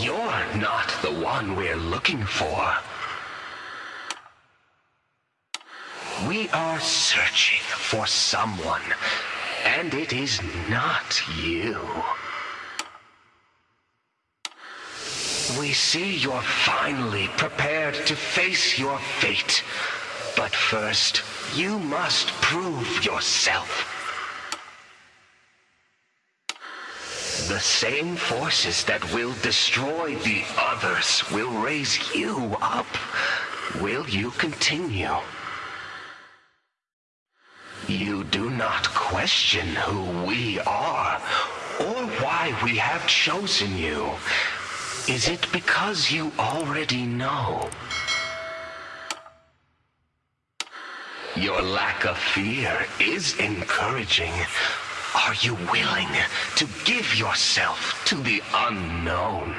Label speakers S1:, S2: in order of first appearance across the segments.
S1: You're not the one we're looking for. We are searching for someone, and it is not you. We see you're finally prepared to face your fate. But first, you must prove yourself. The same forces that will destroy the others will raise you up. Will you continue? You do not question who we are, or why we have chosen you. Is it because you already know? Your lack of fear is encouraging. Are you willing to give yourself to the unknown?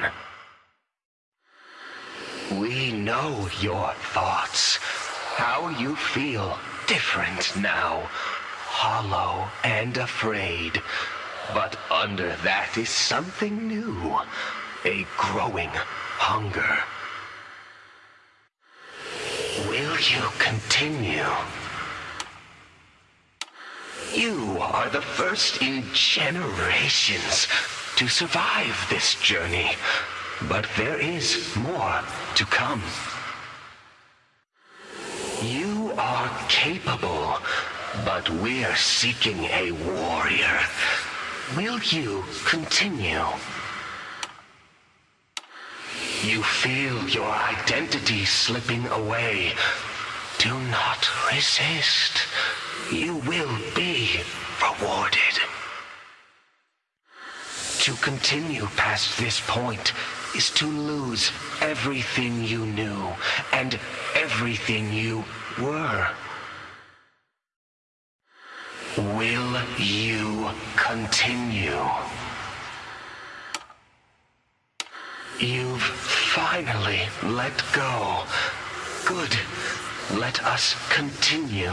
S1: We know your thoughts, how you feel different now, hollow and afraid. But under that is something new, a growing hunger. Will you continue? You are the first in generations to survive this journey, but there is more to come. You are capable, but we're seeking a warrior. Will you continue? You feel your identity slipping away. Do not resist. You will be rewarded. To continue past this point is to lose everything you knew and everything you were. Will you continue? You've finally let go. Good. Let us continue.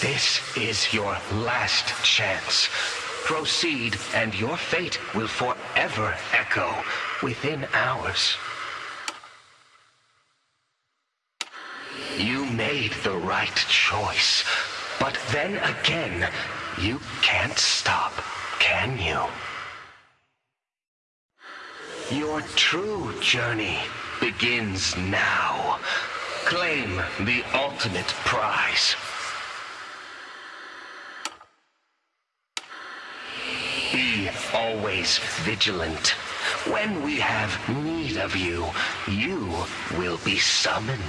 S1: This is your last chance. Proceed, and your fate will forever echo within ours. You made the right choice, but then again, you can't stop, can you? Your true journey begins now. Claim the ultimate prize. Be always vigilant. When we have need of you, you will be summoned.